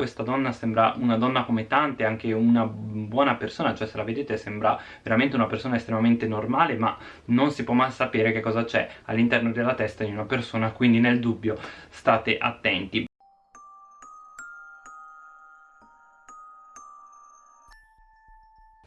questa donna sembra una donna come tante, anche una buona persona, cioè se la vedete sembra veramente una persona estremamente normale, ma non si può mai sapere che cosa c'è all'interno della testa di una persona, quindi nel dubbio state attenti.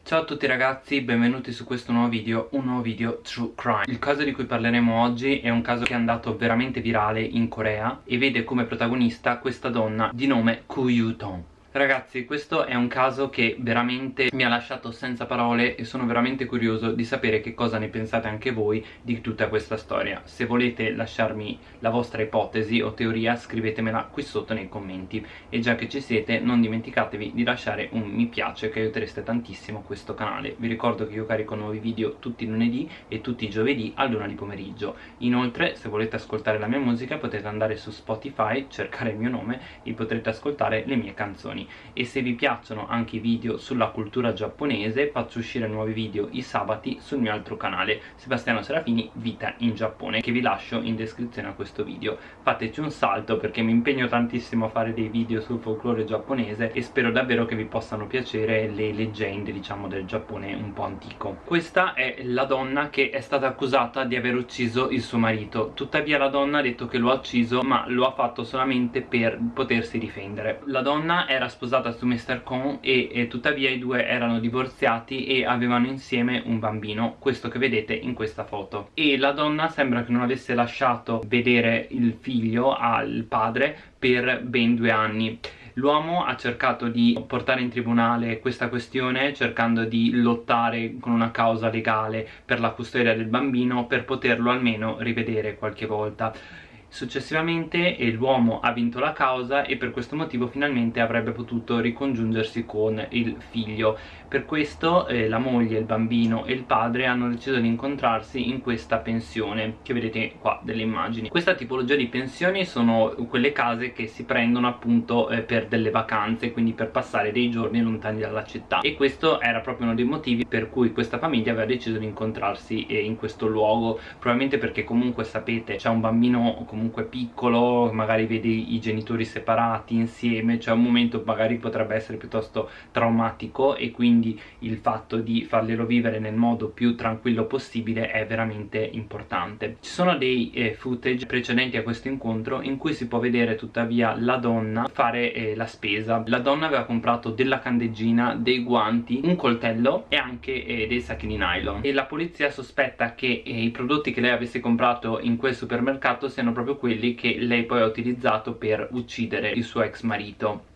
Ciao a tutti ragazzi, benvenuti su questo nuovo video, un nuovo video True Crime. Il caso di cui parleremo oggi è un caso che è andato veramente virale in Corea e vede come protagonista questa donna di nome Koo Yoo-tong Ragazzi questo è un caso che veramente mi ha lasciato senza parole e sono veramente curioso di sapere che cosa ne pensate anche voi di tutta questa storia. Se volete lasciarmi la vostra ipotesi o teoria scrivetemela qui sotto nei commenti. E già che ci siete non dimenticatevi di lasciare un mi piace che aiutereste tantissimo questo canale. Vi ricordo che io carico nuovi video tutti i lunedì e tutti i giovedì a luna di pomeriggio. Inoltre se volete ascoltare la mia musica potete andare su Spotify, cercare il mio nome e potrete ascoltare le mie canzoni giorni e se vi piacciono anche i video sulla cultura giapponese faccio uscire nuovi video i sabati sul mio altro canale Sebastiano Serafini Vita in Giappone che vi lascio in descrizione a questo video. Fateci un salto perché mi impegno tantissimo a fare dei video sul folklore giapponese e spero davvero che vi possano piacere le leggende diciamo del Giappone un po' antico. Questa è la donna che è stata accusata di aver ucciso il suo marito. Tuttavia la donna ha detto che lo ha ucciso ma lo ha fatto solamente per potersi difendere. La donna era sposata su Mr. Con e, e, tuttavia i due erano divorziati e avevano insieme un bambino questo che vedete in questa foto e la donna sembra che non avesse lasciato vedere il figlio al padre per ben due anni L'uomo ha cercato di portare in tribunale questa questione cercando di lottare con una causa legale per la custodia del bambino per poterlo almeno rivedere qualche volta Successivamente l'uomo ha vinto la causa e per questo motivo finalmente avrebbe potuto ricongiungersi con il figlio. Per questo eh, la moglie, il bambino e il padre hanno deciso di incontrarsi in questa pensione che vedete qua delle immagini. Questa tipologia di pensioni sono quelle case che si prendono appunto eh, per delle vacanze, quindi per passare dei giorni lontani dalla città e questo era proprio uno dei motivi per cui questa famiglia aveva deciso di incontrarsi eh, in questo luogo, probabilmente perché comunque sapete c'è un bambino comunque comunque piccolo magari vedi i genitori separati insieme cioè un momento magari potrebbe essere piuttosto traumatico e quindi il fatto di farglielo vivere nel modo più tranquillo possibile è veramente importante. Ci sono dei eh, footage precedenti a questo incontro in cui si può vedere tuttavia la donna fare eh, la spesa. La donna aveva comprato della candeggina dei guanti un coltello e anche eh, dei sacchi di nylon. E la polizia sospetta che eh, i prodotti che lei avesse comprato in quel supermercato siano proprio proprio quelli che lei poi ha utilizzato per uccidere il suo ex marito.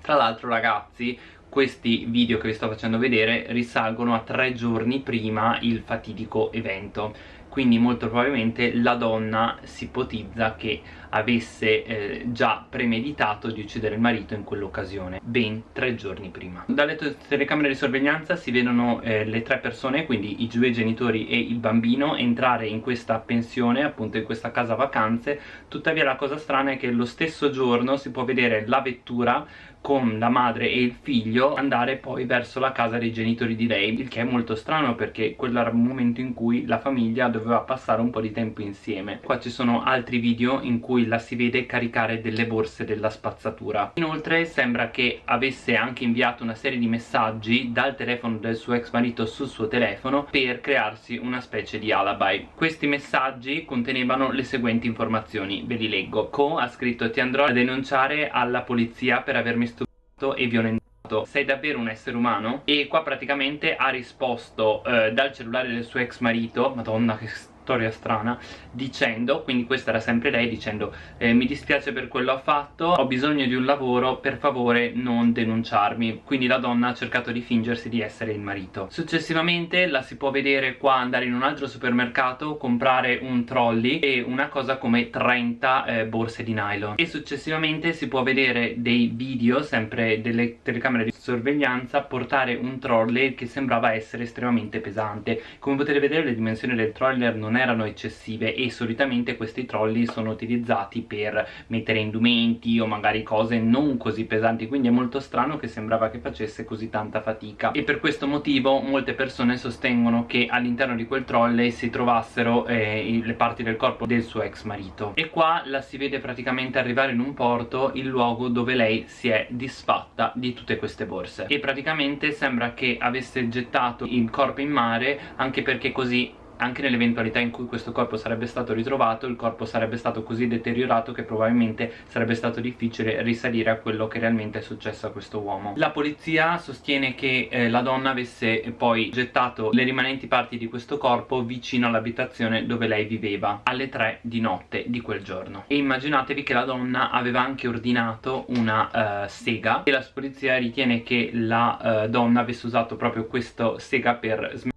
Tra l'altro ragazzi questi video che vi sto facendo vedere risalgono a tre giorni prima il fatidico evento quindi molto probabilmente la donna si ipotizza che avesse eh, già premeditato di uccidere il marito in quell'occasione ben tre giorni prima. Dalle telecamere di sorveglianza si vedono eh, le tre persone quindi i due genitori e il bambino entrare in questa pensione appunto in questa casa vacanze. Tuttavia la cosa strana è che lo stesso giorno si può vedere la vettura con la madre e il figlio andare poi verso la casa dei genitori di lei il che è molto strano perché quello era un momento in cui la famiglia doveva passare un po' di tempo insieme. Qua ci sono altri video in cui la si vede caricare delle borse della spazzatura. Inoltre sembra che avesse anche inviato una serie di messaggi dal telefono del suo ex marito sul suo telefono per crearsi una specie di alibi. Questi messaggi contenevano le seguenti informazioni. Ve li leggo. Co ha scritto ti andrò a denunciare alla polizia per avermi e violentato sei davvero un essere umano? E qua praticamente ha risposto eh, dal cellulare del suo ex marito Madonna che storia strana dicendo, quindi questa era sempre lei dicendo eh, mi dispiace per quello ho fatto, ho bisogno di un lavoro, per favore non denunciarmi. Quindi la donna ha cercato di fingersi di essere il marito. Successivamente la si può vedere qua andare in un altro supermercato comprare un trolley e una cosa come 30 eh, borse di nylon. E successivamente si può vedere dei video sempre delle telecamere di sorveglianza portare un trolley che sembrava essere estremamente pesante. Come potete vedere le dimensioni del troller non erano eccessive e solitamente questi trolley sono utilizzati per mettere indumenti o magari cose non così pesanti. Quindi è molto strano che sembrava che facesse così tanta fatica. E per questo motivo molte persone sostengono che all'interno di quel trolley si trovassero eh, le parti del corpo del suo ex marito. E qua la si vede praticamente arrivare in un porto il luogo dove lei si è disfatta di tutte queste borse e praticamente sembra che avesse gettato il corpo in mare anche perché così anche nell'eventualità in cui questo corpo sarebbe stato ritrovato il corpo sarebbe stato così deteriorato che probabilmente sarebbe stato difficile risalire a quello che realmente è successo a questo uomo. La polizia sostiene che eh, la donna avesse poi gettato le rimanenti parti di questo corpo vicino all'abitazione dove lei viveva alle 3 di notte di quel giorno. E immaginatevi che la donna aveva anche ordinato una uh, sega e la polizia ritiene che la uh, donna avesse usato proprio questa sega per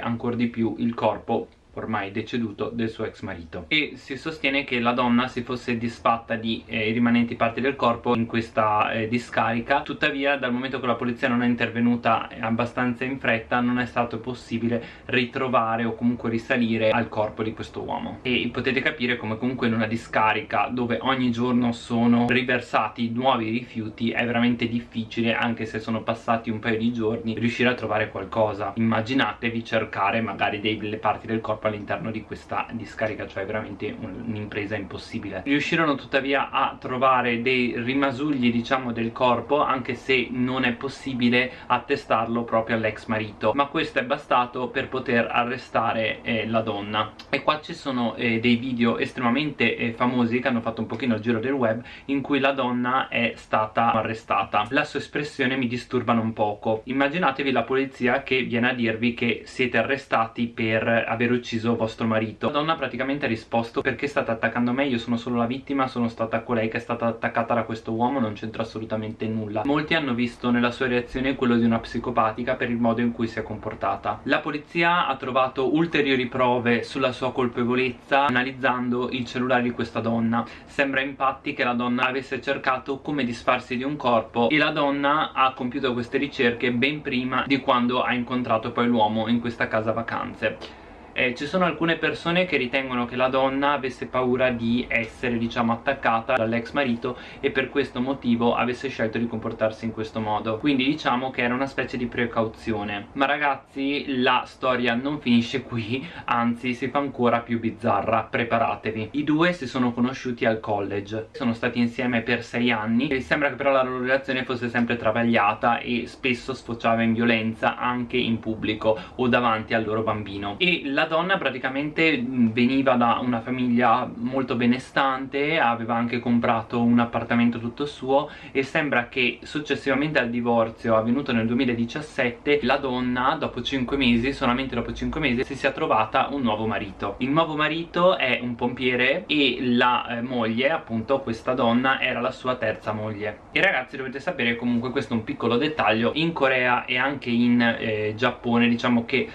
ancora di più il corpo ormai deceduto del suo ex marito. E si sostiene che la donna si fosse disfatta di eh, rimanenti parti del corpo in questa eh, discarica. Tuttavia dal momento che la polizia non è intervenuta abbastanza in fretta non è stato possibile ritrovare o comunque risalire al corpo di questo uomo. E potete capire come comunque in una discarica dove ogni giorno sono riversati nuovi rifiuti è veramente difficile anche se sono passati un paio di giorni riuscire a trovare qualcosa. Immaginatevi cercare magari delle parti del corpo all'interno di questa discarica cioè veramente un'impresa impossibile. Riuscirono tuttavia a trovare dei rimasugli diciamo del corpo anche se non è possibile attestarlo proprio all'ex marito. Ma questo è bastato per poter arrestare eh, la donna. E qua ci sono eh, dei video estremamente eh, famosi che hanno fatto un pochino il giro del web in cui la donna è stata arrestata. La sua espressione mi disturba un poco. Immaginatevi la polizia che viene a dirvi che siete arrestati per aver ucciso ucciso vostro marito? La donna praticamente ha risposto perché state attaccando me? Io sono solo la vittima sono stata colei che è stata attaccata da questo uomo non c'entra assolutamente nulla. Molti hanno visto nella sua reazione quello di una psicopatica per il modo in cui si è comportata. La polizia ha trovato ulteriori prove sulla sua colpevolezza analizzando il cellulare di questa donna. Sembra infatti che la donna avesse cercato come disfarsi di un corpo e la donna ha compiuto queste ricerche ben prima di quando ha incontrato poi l'uomo in questa casa vacanze eh, ci sono alcune persone che ritengono che la donna avesse paura di essere diciamo attaccata dall'ex marito e per questo motivo avesse scelto di comportarsi in questo modo. Quindi diciamo che era una specie di precauzione. Ma ragazzi la storia non finisce qui anzi si fa ancora più bizzarra. Preparatevi. I due si sono conosciuti al college. Sono stati insieme per sei anni e sembra che però la loro relazione fosse sempre travagliata e spesso sfociava in violenza anche in pubblico o davanti al loro bambino. E la la donna praticamente veniva da una famiglia molto benestante aveva anche comprato un appartamento tutto suo e sembra che successivamente al divorzio avvenuto nel 2017 la donna dopo 5 mesi, solamente dopo 5 mesi si sia trovata un nuovo marito. Il nuovo marito è un pompiere e la eh, moglie appunto questa donna era la sua terza moglie. E ragazzi dovete sapere comunque questo è un piccolo dettaglio in Corea e anche in eh, Giappone diciamo che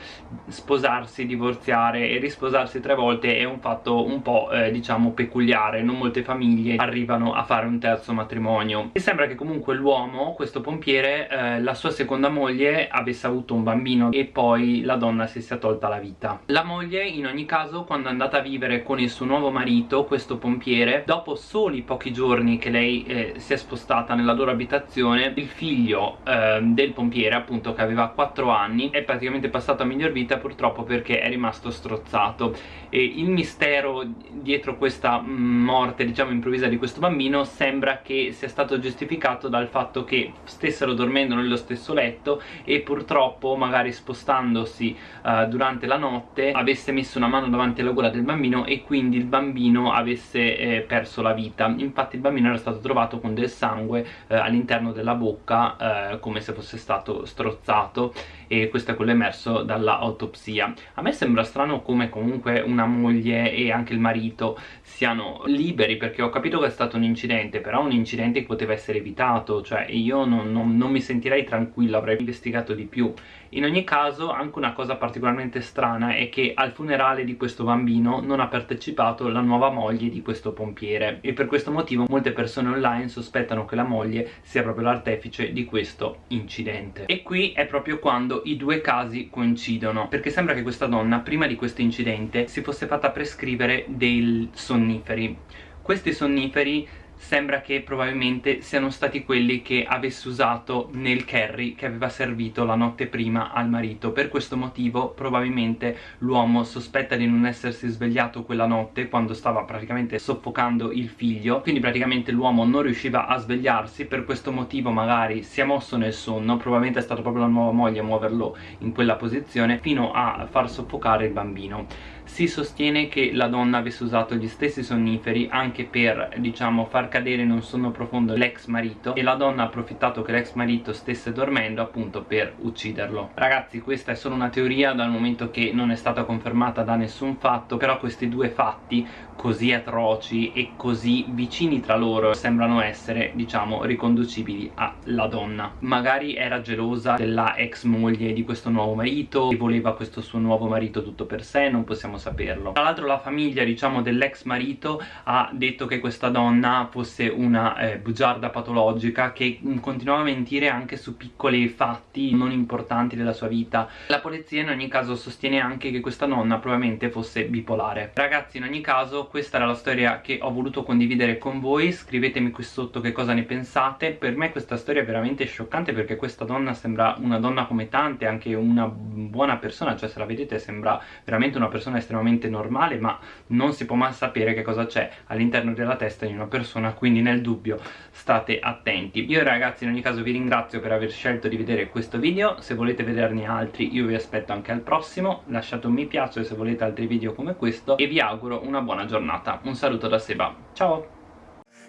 sposarsi, divorziare divorziare e risposarsi tre volte è un fatto un po' eh, diciamo peculiare. Non molte famiglie arrivano a fare un terzo matrimonio. E sembra che comunque l'uomo, questo pompiere eh, la sua seconda moglie avesse avuto un bambino e poi la donna si sia tolta la vita. La moglie in ogni caso quando è andata a vivere con il suo nuovo marito questo pompiere dopo soli pochi giorni che lei eh, si è spostata nella loro abitazione il figlio eh, del pompiere appunto che aveva 4 anni è praticamente passato a miglior vita purtroppo perché è rimasto rimasto strozzato. E il mistero dietro questa morte diciamo improvvisa di questo bambino sembra che sia stato giustificato dal fatto che stessero dormendo nello stesso letto e purtroppo magari spostandosi uh, durante la notte avesse messo una mano davanti alla gola del bambino e quindi il bambino avesse eh, perso la vita. Infatti il bambino era stato trovato con del sangue eh, all'interno della bocca eh, come se fosse stato strozzato. E questo è quello emerso dall'autopsia a me sembra sembra strano come comunque una moglie e anche il marito siano liberi perché ho capito che è stato un incidente però un incidente che poteva essere evitato cioè io non, non, non mi sentirei tranquillo avrei investigato di più. In ogni caso anche una cosa particolarmente strana è che al funerale di questo bambino non ha partecipato la nuova moglie di questo pompiere e per questo motivo molte persone online sospettano che la moglie sia proprio l'artefice di questo incidente. E qui è proprio quando i due casi coincidono perché sembra che questa donna prima di questo incidente si fosse fatta prescrivere dei sonniferi. Questi sonniferi sembra che probabilmente siano stati quelli che avesse usato nel curry che aveva servito la notte prima al marito. Per questo motivo probabilmente l'uomo sospetta di non essersi svegliato quella notte quando stava praticamente soffocando il figlio. Quindi praticamente l'uomo non riusciva a svegliarsi. Per questo motivo magari si è mosso nel sonno. Probabilmente è stata proprio la nuova moglie a muoverlo in quella posizione fino a far soffocare il bambino si sostiene che la donna avesse usato gli stessi sonniferi anche per diciamo far cadere in un sonno profondo l'ex marito e la donna ha approfittato che l'ex marito stesse dormendo appunto per ucciderlo. Ragazzi questa è solo una teoria dal momento che non è stata confermata da nessun fatto però questi due fatti così atroci e così vicini tra loro sembrano essere diciamo riconducibili alla donna. Magari era gelosa della ex moglie di questo nuovo marito e voleva questo suo nuovo marito tutto per sé non possiamo saperlo. Tra l'altro la famiglia diciamo dell'ex marito ha detto che questa donna fosse una eh, bugiarda patologica che continuava a mentire anche su piccoli fatti non importanti della sua vita. La polizia in ogni caso sostiene anche che questa donna probabilmente fosse bipolare. Ragazzi in ogni caso questa era la storia che ho voluto condividere con voi. Scrivetemi qui sotto che cosa ne pensate. Per me questa storia è veramente scioccante perché questa donna sembra una donna come tante anche una buona persona cioè se la vedete sembra veramente una persona estremamente normale ma non si può mai sapere che cosa c'è all'interno della testa di una persona quindi nel dubbio state attenti io ragazzi in ogni caso vi ringrazio per aver scelto di vedere questo video se volete vederne altri io vi aspetto anche al prossimo lasciate un mi piace se volete altri video come questo e vi auguro una buona giornata giornata un saluto da Seba ciao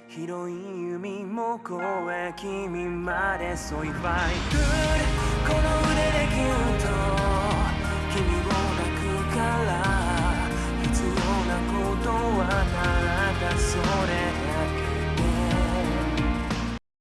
広い海も越え君まで So if I could